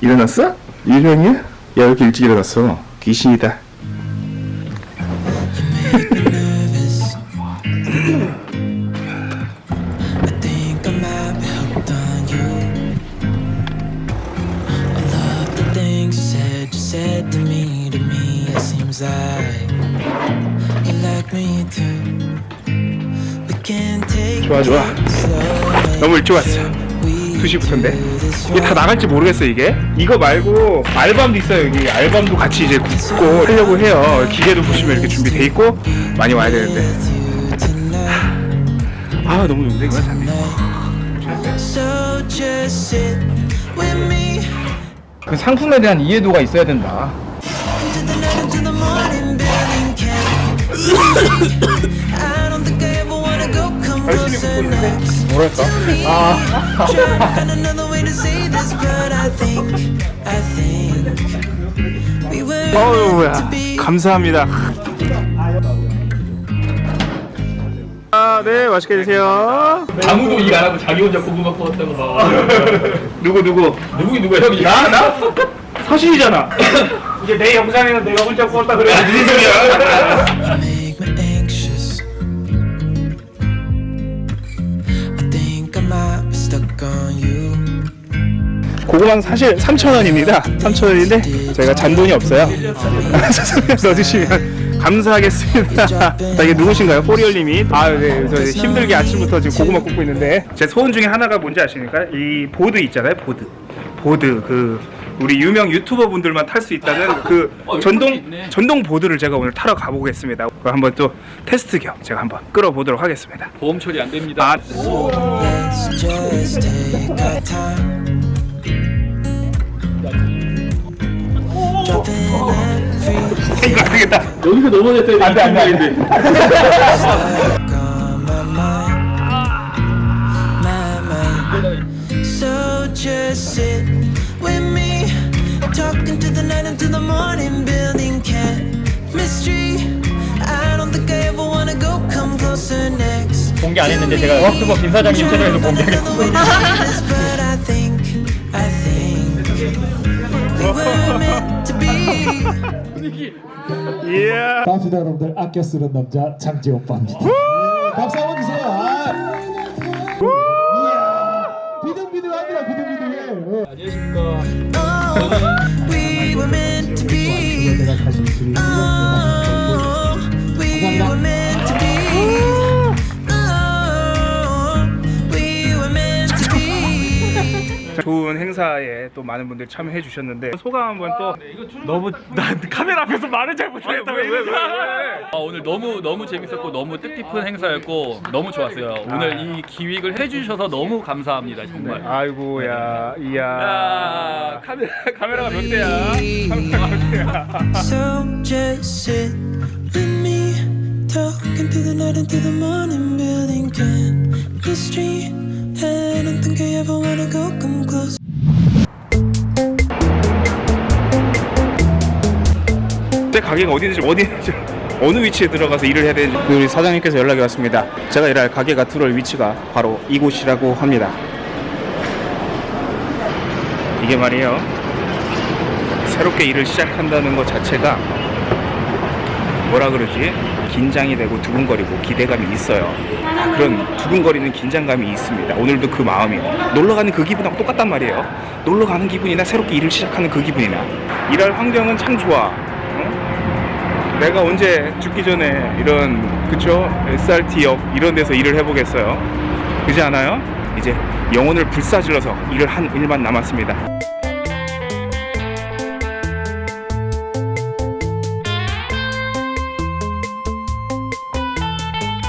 일어났어? 일형이야? 야, 왜 이렇게 일찍 일어났어? 귀신이다. 좋아, 좋아. 너무 일찍 왔어. We 2시부터인데. do this 이게 다 나갈지 모르겠어, 이게. 이거 말고 알밤도 있어요, 여기. 알밤도 같이 이제 굽고 하려고 해요. 기계도 보시면 이렇게 준비돼 있고 많이 와야 되는데. 아, 너무 좋은데, 이거 me. 그 상품에 대한 이해도가 있어야 된다. We were meant 어우야. 감사합니다. 아, 네, 맛있게 드세요. 아무도 일 안 하고 자기 혼자 고구마 구웠다고 막 누구, 누구? 누구긴 누구야 형이 나, 나? 사실이잖아. 이제 내 영상에는 내가 혼자 구웠다 그래. 무슨 소리야? 고구마는 사실 3,000원입니다. 3,000원인데 저희가 잔돈이 없어요. 넣어주시면 감사하겠습니다. 자, 이게 누구신가요? 포리얼님이. 아, 네. 저 힘들게 아침부터 지금 고구마 굽고 있는데 제 소원 중에 하나가 뭔지 아십니까? 이 보드 있잖아요. 보드. 보드 그 우리 유명 유튜버 분들만 탈 수 있다는 그 어, 전동. 전동 보드를 제가 오늘 타러 가보겠습니다. 그거 한번 또 테스트 겸 제가 한번 끌어보도록 하겠습니다. 보험 처리 안 됩니다 아, 되겠다. 여기서 넘어졌어야 안 돼, 안 돼, 안 돼. stuck on my mind, my mind. So just sit with me, talking to the night until the morning, building chemistry. I don't think I ever wanna go come closer next. 공개 안 했는데 제가 워크버 김 사장님 채널에서 공개하겠습니다. But I think, I think we were meant to be. 예. 반갑습니다 여러분들 아껴 쓰는 남자 장지 오빠입니다. 네, 박수 한번 주세요 좋은 행사에 또 많은 분들이 참여해 주셨는데 소감 한번 또 너무 난 카메라 앞에서 말을 잘 못하겠다. 왜, 왜, 왜, 아, 오늘 너무 너무 재밌었고 너무 뜻깊은 행사였고 너무 좋았어요. 오늘 이 기획을 해주셔서 너무 감사합니다 정말. 아이고야 이야. 야 카메라 카메라가 몇 대야? So just sit with me, talking through the night into the morning, building chemistry. Wanna go come close. 제 가게가 어디인지 어디인지 어느 위치에 들어가서 일을 해야 되는지. 우리 사장님께서 연락이 왔습니다. 제가 일할 가게가 들어올 위치가 바로 이곳이라고 합니다. 이게 말이에요. 새롭게 일을 시작한다는 것 자체가 뭐라 그러지 긴장이 되고 두근거리고 기대감이 있어요. 아, 그런 두근거리는 긴장감이 있습니다. 오늘도 그 마음이에요 놀러 가는 그 기분하고 똑같단 말이에요. 놀러 가는 기분이나 새롭게 일을 시작하는 그 기분이나. 일할 환경은 참 좋아. 응? 내가 언제 죽기 전에 이런 그쵸? SRT역 이런 데서 일을 해보겠어요? 그지 않아요? 이제 영혼을 불사질러서 일을 한 일만 남았습니다